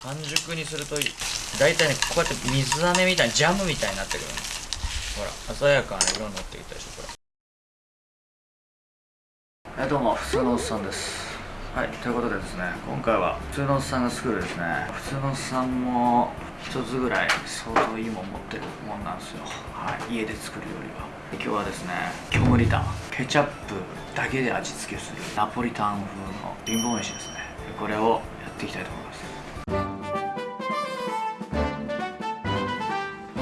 半熟にすると大体ねこうやって水飴みたいにジャムみたいになってくるの。ほら鮮やかな色になってきたでしょこれ。はいどうも普通のおっさんです。はいということでですね今回は普通のおっさんが作るですね。普通のおっさんも一つぐらい相当いいもん持ってるもんなんですよ。はい家で作るよりは。今日はですねキョムリタン。ケチャップだけで味付けするナポリタン風の貧乏飯ですね。これをやっていきたいと思います。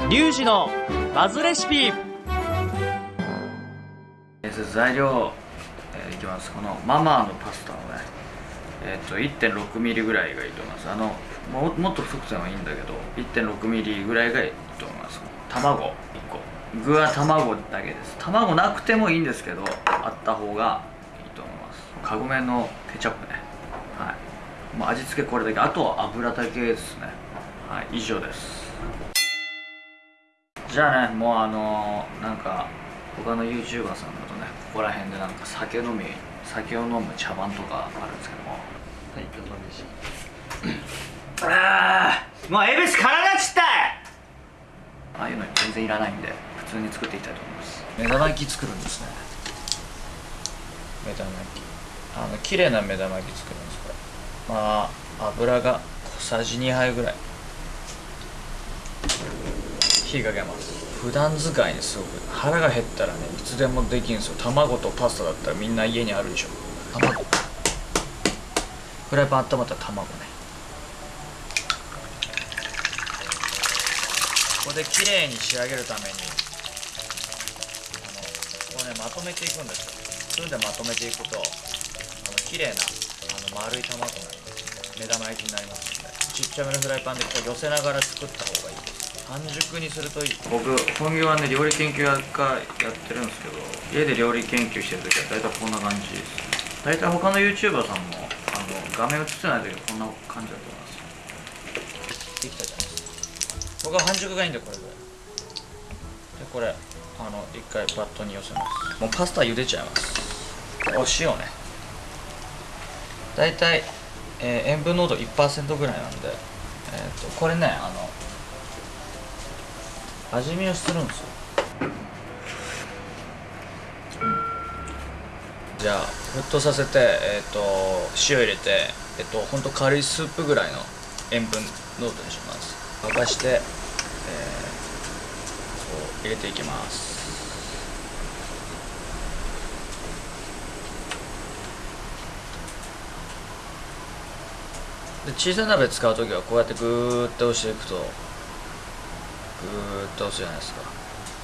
リュウジのバズレシピ。材料、えー、いきます。このママのパスタをねえっ、ー、と 1.6mm ぐらいがいいと思います。あのももっと太くてもいいんだけど 1.6mm ぐらいがいいと思います。卵1個具は卵だけです。卵なくてもいいんですけどあった方がいいと思います。カゴメのケチャップね。はい。もう味付けこれだけ。あとは油だけですね。はい。以上です。じゃあねもうあのー、なんか他の YouTuber さんだとねここら辺でなんか酒飲み酒を飲む茶番とかあるんですけども。はいどうぞでしああもう恵比寿からなっちったい！ああいうの全然いらないんで普通に作っていきたいと思います。目玉焼き作るんですね。目玉焼き。あの綺麗な目玉焼き作るんですこれ。まあ油が小さじ2杯ぐらい火かけます普段使いにすごく腹が減ったらねいつでもできるんですよ。卵とパスタだったらみんな家にあるでしょ。卵。フライパン温まったら卵ね。ここで綺麗に仕上げるためにあのこうねまとめていくんですよ。それでまとめていくとあの綺麗なあの丸い卵になります。目玉焼きになりますので。ちっちゃめのフライパンでこう寄せながら作った方がいい半熟にするといい。僕本業はね料理研究家やってるんですけど家で料理研究してる時は大体こんな感じです。大体他の YouTuber さんもあの画面映ってない時はこんな感じだと思います。できたじゃないですか。僕は半熟がいいんでこれぐらい。でこれあの一回バットに寄せます。もうパスタ茹でちゃいます。お塩ね。大体、えー、塩分濃度1%ぐらいなんで、えーとこれねあの味見をするんですよ、じゃあ沸騰させて、えーと、塩入れて、えーと、ほんと軽いスープぐらいの塩分濃度にします。沸かして、えー、そう入れていきます。で小さい鍋使う時はこうやってグーッと押していくとグーッと押すじゃないですか。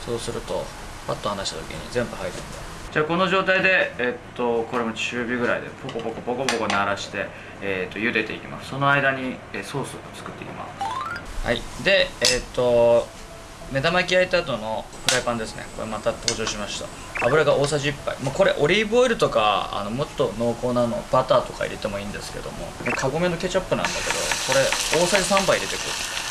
そうするとパッと離した時に全部入るんでじゃあこの状態で、えっと、これも中火ぐらいでポコポコポコポコ鳴らして、えっと、茹でていきます。その間に、えソースを作っていきます。はい。でえっと目玉焼き焼いた後のフライパンですね。これまた登場しました。油が大さじ1杯、まあ、これオリーブオイルとかあのもっと濃厚なのバターとか入れてもいいんですけどもカゴメのケチャップなんだけどこれ大さじ3杯入れてく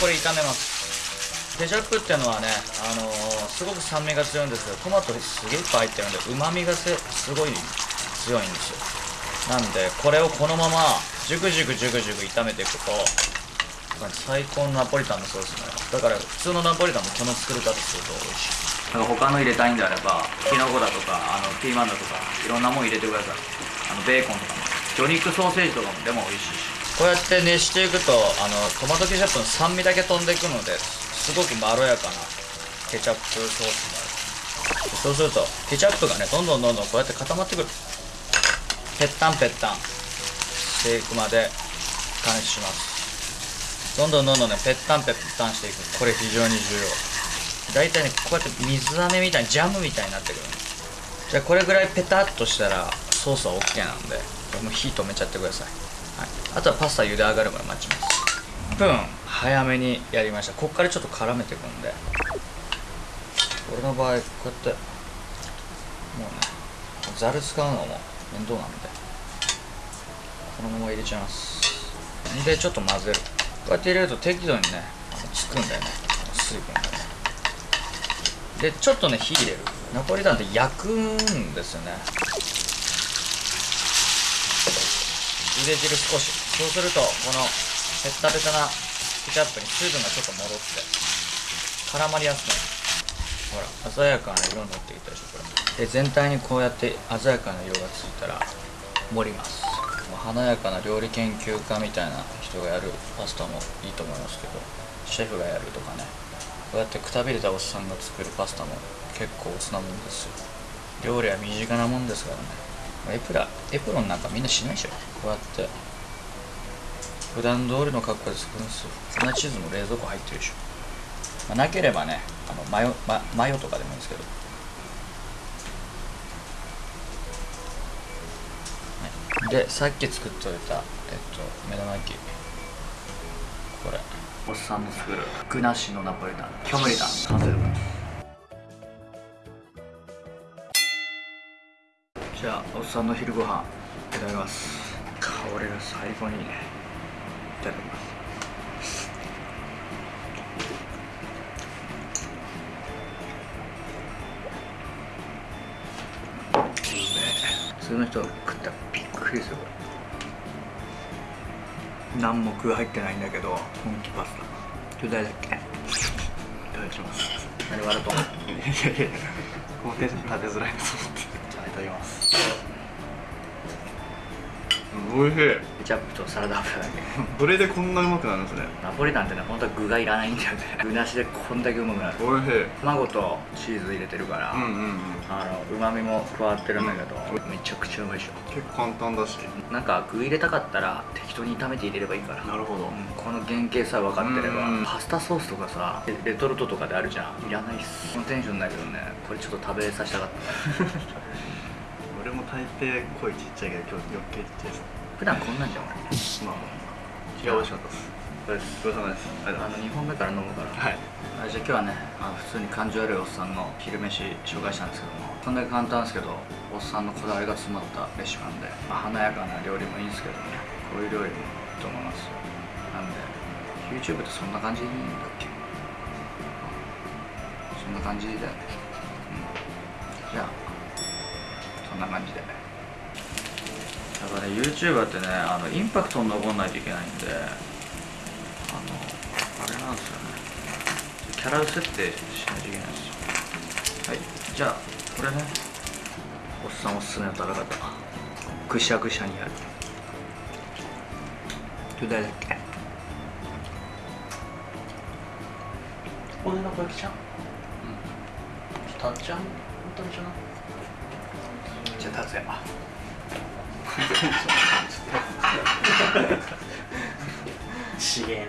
これ炒めます。ケチャップっていうのはね、あのー、すごく酸味が強いんですけどトマトすげえいっぱい入ってるんでうまみがすごい強いんですよ。なんでこれをこのままジュクジュクジュクジュク炒めていくと最高のナポリタンのソースね。だから普通のナポリタンもこの作り方すると美味しい。なんか他の入れたいんであればキノコだとかあのピーマンだとかいろんなもん入れてください。あのベーコンとかも。魚肉ソーセージとかもでも美味しいし。こうやって熱していくとあのトマトケチャップの酸味だけ飛んでいくのですごくまろやかなケチャップソースになる。そうするとケチャップがねどんどんどんどんこうやって固まってくる。ぺったんぺったんしていくまで加熱します。どんどんどんどんねぺったんぺったんしていく。これ非常に重要。大体ねこうやって水飴みたいにジャムみたいになってくるじゃあこれぐらいペタッとしたらソースは OK なんでも火止めちゃってください。はい、あとはパスタ茹で上がるまで待ちます。1分早めにやりました。こっからちょっと絡めていくんで。俺の場合こうやってもうねざる使うのも面倒なんで。このまま入れちゃいます。でちょっと混ぜる。こうやって入れると適度にねつくんだよね。水分がね。でちょっとね火入れる。ナポリタンって焼くんですよね。茹で汁少し。そうするとこのペッタペタなケチャップに水分がちょっと戻って絡まりやすくなる。ほら鮮やかな色になってきたでしょこれ。で全体にこうやって鮮やかな色がついたら盛ります。華やかな料理研究家みたいな人がやるパスタもいいと思いますけどシェフがやるとかね。こうやってくたびれたおっさんが作るパスタも結構おつなもんですよ。料理は身近なもんですからね。エプラエプロンなんかみんなしないでしょ。こうやって。普段通りの格好で作るんです。よ粉チーズも冷蔵庫入ってるでしょ、まあなければねあのマヨママヨとかでもいいんですけど、はい、でさっき作っておいたえっと目玉焼き。これ。おっさんの作る。具なしのナポリタン。キョムリタン。完成です。おっさんの昼ご飯いただきます。香りが最高にいいね。いただきます。普通の人食ったらびっくりする。何も具入ってないんだけど本気パスタ。巨大だっけ？いただきます。何笑うと思ういやいやいや。このテンション立てづらいなと思ってただきます。おいしい。ケチャップとサラダ油だけ。どれでこんなうまくなるんですね。ナポリタンってね本当は具がいらないんだよね。具なしでこんだけうまくなる。おいしい。卵とチーズ入れてるから、うんうんうん。あのうまみも加わってるんだけど、うん。めちゃくちゃうまいでしょ。結構簡単だし。なんか具入れたかったら適当に炒めて入れればいいから。なるほど。うんこの原型さえ分かってればうんパスタソースとかさレレトルトとかであるじゃん。いらないっす。このテンションだけどねこれちょっと食べさせたかった俺も大抵声ちっちゃいけど今日余計ちっちゃいです。普段こんなんじゃん俺まあいや美味しかったです。ごちそうさまですあのとうござい2本目から飲むから。はい。あじゃあ今日はねあの普通に感情悪いおっさんの昼飯紹介したんですけどもこんだけ簡単ですけどおっさんのこだわりが詰まったレシピなんで、まあ、華やかな料理もいいんですけどね。こういう料理もいいと思います。よなんで YouTube ってそんな感じでいいんだっけ？そんな感じだよね、うん、じゃあそんな感じでやっぱね YouTuber ってねあのインパクトに残んないといけないんであのあれなんですよね。キャラ設定しないといけないんですよ。はい。じゃあこれねおっさんおすすめの食べ方。ぐしゃぐしゃにやる。どれだっけ？骨の小雪ちゃんうん。たっちゃん本当にちゃなじゃあ達也ちげえ